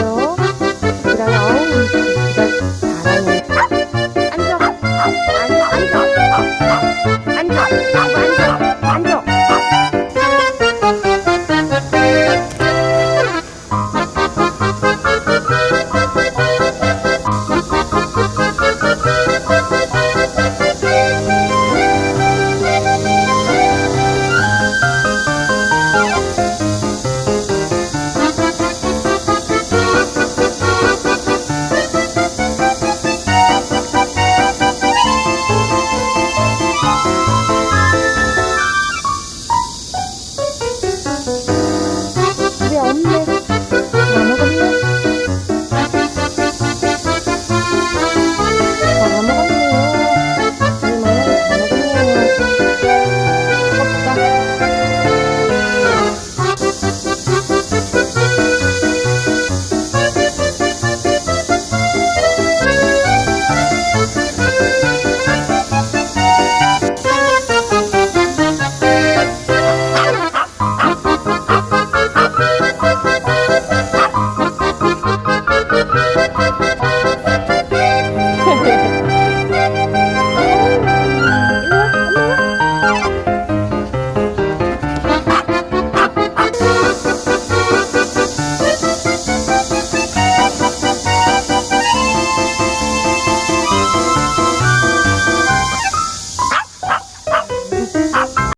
Oh.